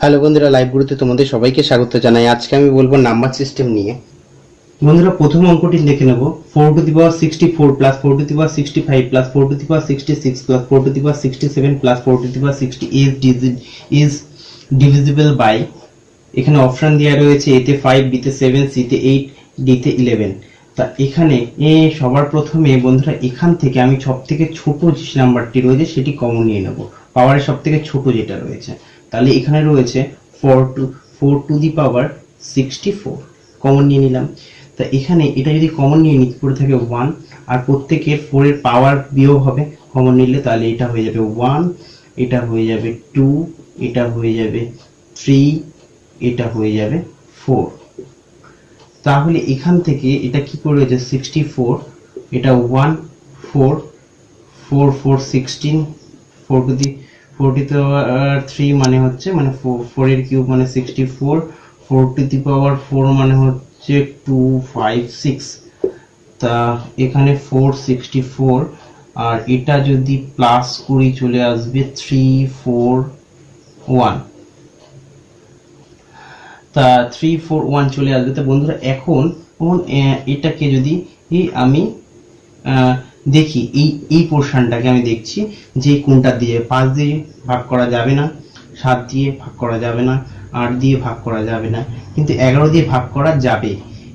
Hello বন্ধুরা live গুরুতে তোমাদের সবাইকে স্বাগত জানাই। আজকে আমি বলব নাম্বার সিস্টেম নিয়ে। বন্ধুরা, প্রথম অঙ্কটি দেখে নেব। Four to the power sixty four plus four to the power sixty five plus four to the power sixty six plus four to the power sixty seven plus four to the power sixty is DG is divisible by এখানে option দেওয়া রয়েছে এতে five বিতে seven সিতে eight ডিতে eleven তা এখানে এ সবার প্রথমে বন্ধুরা, এখান থেকে আমি সব থেকে ছোট যে নাম্বারটি রয়েছে, সেটি কমন নিয়ে নেব। পাওয়ারের সব থেকে ছোট যেটা রয়েছে। তাহলে এখানে রয়েছে four to four to the power sixty four common নিয়ে নিলাম। তা এখানে এটা যদি কমন নিয়ে নিতে পড়ে থাকে ওয়ান আর প্রত্যেকের ফোরের পাওয়ার বিয়োগ হবে কমন নিলে তাহলে এটা হয়ে যাবে ওয়ান এটা হয়ে যাবে টু এটা হয়ে যাবে থ্রি এটা হয়ে যাবে ফোর তাহলে এখান থেকে এটা কি করে হয়েছে সিক্সটি ফোর এটা one four four four sixteen four to the four to three মানে হচ্ছে মানে ফোর এর কিউব মানে sixty four four to the power four মানে হচ্ছে টু ফাইভ সিক্স তা এখানে ফোর সিক্সটি ফোর আর এটা যদি প্লাস কুড়ি চলে আসবে থ্রি ফোর ওয়ান তা থ্রি ফোর ওয়ান চলে আসবে। তা বন্ধুরা, এখন এটাকে যদি আমি দেখি, এই এই পোর্শনটাকে আমি দেখছি যে কোনটা দিয়ে পাঁচ দিয়ে ভাগ করা যাবে না, সাত দিয়ে ভাগ করা যাবে না, আট দিয়ে ভাগ করা যাবে না, কিন্তু এগারো দিয়ে ভাগ করা যাবে।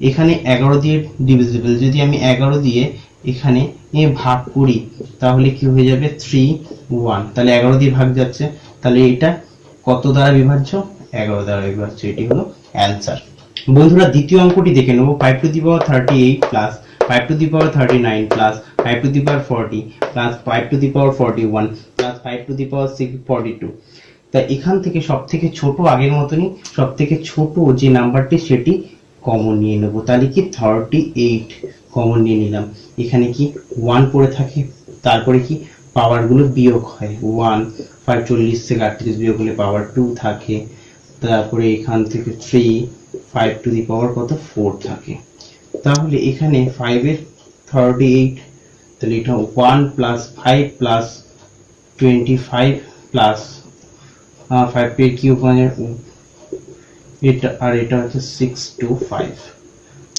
এখানে এগারো দিয়ে ডিভিজিবল যদি আমি এগারো দিয়ে এখানে ভাগ করি, তাহলে কি হয়ে যাবে? থ্রি ওয়ান তাহলে এগারো দিয়ে ভাগ যাচ্ছে, তাহলে এটা কত দ্বারা বিভাজ্য? এগারো দ্বারা বিভাজ্য, এটি হলো অ্যান্সার বন্ধুরা, দ্বিতীয় অঙ্কটি দেখে নেব। Five to the power thirty eight plus five to the power thirty nine plus five to the power forty plus five to the power forty one plus five to the power six forty two তা এখান থেকে সব থেকে ছোট, আগের মতনই সব থেকে ছোট যে নাম্বারটি, সেটি কমন নিয়ে নেব। তাহলে কি? থার্টি এইট কমন নিয়ে নিলাম। এখানে কি? ওয়ান পড়ে থাকে। তারপরে কি? পাওয়ারগুলো বিয়োগ হয়। ওয়ান ফাইভ চল্লিশ থেকে আটত্রিশ বিয়োগ হলে পাওয়ার টু থাকে। তারপরে এখান থেকে three five to the power কত? ফোর থাকে। তাহলে এখানে ফাইভের থার্টি এইট তাহলে এটা one plus five plus twenty five plus five এর কিউব মানে এটা, আর এটা হচ্ছে সিক্স টু ফাইভ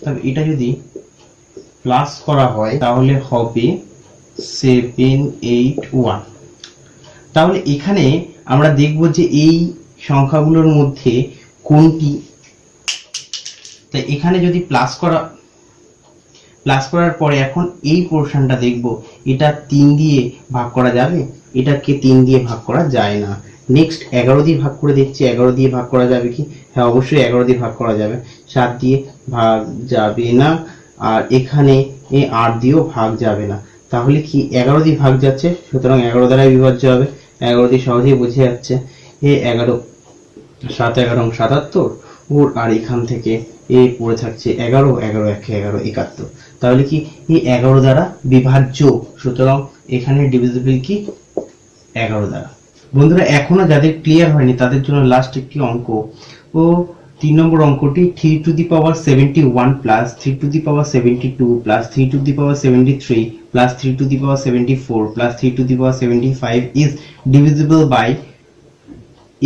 তবে এটা যদি প্লাস করা হয়, তাহলে হবে সেভেন এইট ওয়ান তাহলে এখানে আমরা দেখব যে এই সংখ্যাগুলোর মধ্যে কোনটি? তাই এখানে যদি প্লাস করা প্লাস করার পরে এখন এই পোর্শনটা দেখব, এটা তিন দিয়ে ভাগ করা যাবে? এটাকে তিন দিয়ে ভাগ করা যায় না। নেক্সট এগারো দিয়ে ভাগ করে দেখছি, এগারো দিয়ে ভাগ করা যাবে কি? হ্যাঁ অবশ্যই এগারো দিয়ে ভাগ করা যাবে। সাত দিয়ে ভাগ যাবে না, আর এখানে আট দিয়েও ভাগ যাবে না। তাহলে কি এগারো দিয়ে ভাগ যাচ্ছে? সুতরাং এগারো দ্বারাই বিভাজ্য হবে। এগারো দিয়ে সহজেই বোঝা যাচ্ছে, এ এগারো, সাত এগারো সাতাত্তর, ওর আর এখান থেকে এ পড়ে থাকছে এগারো এগারো, একে এগারো, একাত্তর। তাহলে কি এই এগারো দ্বারা বিভাজ্য? সুতরাং এখানে ডিভিজিবল কি? এগারো দ্বারা। বন্ধুরা, এখনও যাদের ক্লিয়ার হয়নি, তাদের জন্য লাস্ট একটি অঙ্ক। ও তিন নম্বর অঙ্কটি three to the power seventy one plus three to the power seventy two plus three to the power seventy three plus three to the power seventy four plus three to the power seventy five is divisible by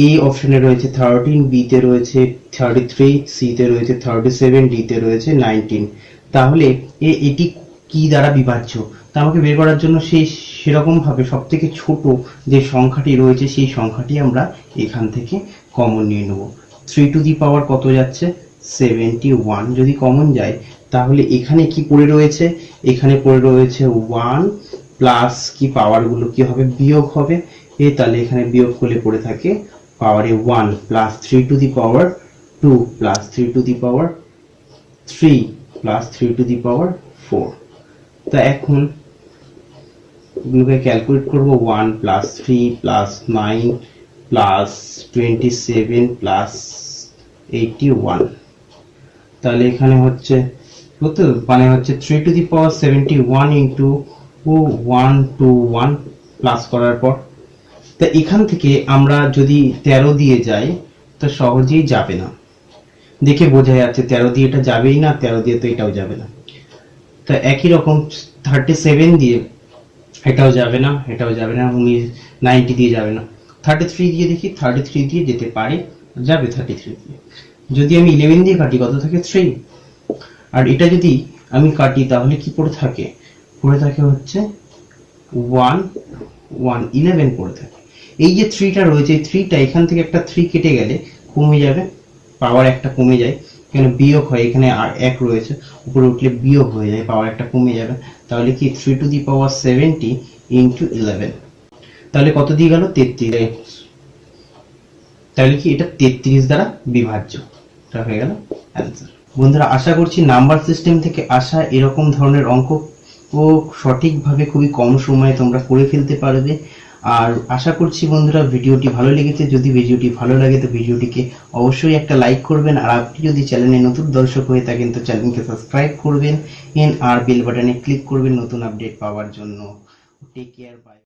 এ অপশনে রয়েছে thirteen বিতে রয়েছে thirty three সিতে রয়েছে thirty seven ডিতে রয়েছে nineteen তাহলে এ, এটি কি দ্বারা বিভাজ্য? তা আমাকে বের করার জন্য সেই সেরকম ভাবে সব থেকে ছোট যে সংখ্যাটি রয়েছে, সেই সংখ্যাটি আমরা এখান থেকে কমন নিয়ে নেব। থ্রি টু দি পাওয়ার কত যাচ্ছে? সেভেন্টি ওয়ান যদি কমন যায়, তাহলে এখানে কি পড়ে রয়েছে? এখানে পড়ে রয়েছে ওয়ান প্লাস কি পাওয়ারগুলো কি হবে? বিয়োগ হবে। এ, তাহলে এখানে বিয়োগ করলে পড়ে থাকে পাওয়ারে one plus three to the power two plus three to the power three plus three to the power four তা এখন এগুলোকে ক্যালকুলেট করব one plus three plus nine plus twenty seven plus eighty one তাহলে এখানে হচ্ছে কত? মানে হচ্ছে three to the power seventy one into one two one plus করার পর তা এখান থেকে আমরা যদি তেরো দিয়ে যাই, তো সহজেই যাবে না। দেখে বোঝা যাচ্ছে, তেরো দিয়ে এটা যাবেই না, তেরো দিয়ে তো এটাও যাবে না। তা একই রকম থার্টি সেভেন দিয়ে এটাও যাবে না, এটাও যাবে না উনিশ নাইনটি দিয়ে যাবে না। থার্টি থ্রি দিয়ে দেখি থার্টি থ্রি দিয়ে যেতে পারে, যাবে থার্টি থ্রি দিয়ে। যদি আমি ইলেভেন দিয়ে কাটি, কত থাকে? থ্রি আর এটা যদি আমি কাটি, তাহলে কি পড়ে থাকে? পড়ে থাকে হচ্ছে ওয়ান ওয়ান ইলেভেন পড়ে থাকে। এই যে থ্রিটা রয়েছে, এই থ্রিটা এখান থেকে একটা থ্রি কেটে গেলে কমে যাবে পাওয়ার একটা কমে যায়। এখানে বিয়োগ হয়, এখানে আর এক রয়েছে, উপরে উঠলে বিয়োগ হয়ে যায় পাওয়ার একটা কমে যাবে। তাহলে কি three to the power seventy into eleven তাহলে কত দিয়ে গেল? তেত্রিশ। তাহলে কি এটা তেত্রিশ দ্বারা বিভাজ্য? এটা হয়ে গেল অ্যান্সার বন্ধুরা, আশা করছি নাম্বার সিস্টেম থেকে আসা এরকম ধরনের অঙ্ক ও সঠিকভাবে খুবই কম সময়ে তোমরা করে ফেলতে পারবে। আর আশা করছি বন্ধুরা ভিডিওটি ভালো লেগেছে। যদি ভিডিওটি ভালো লাগে, তো ভিডিওটিকে অবশ্যই একটা লাইক করবেন। আর আপনি যদি চ্যানেলে নতুন দর্শক হয়ে থাকেন, তো চ্যানেলকে সাবস্ক্রাইব করবেন। আর বেল বাটনে ক্লিক করবেন নতুন আপডেট পাওয়ার জন্য। Take care bye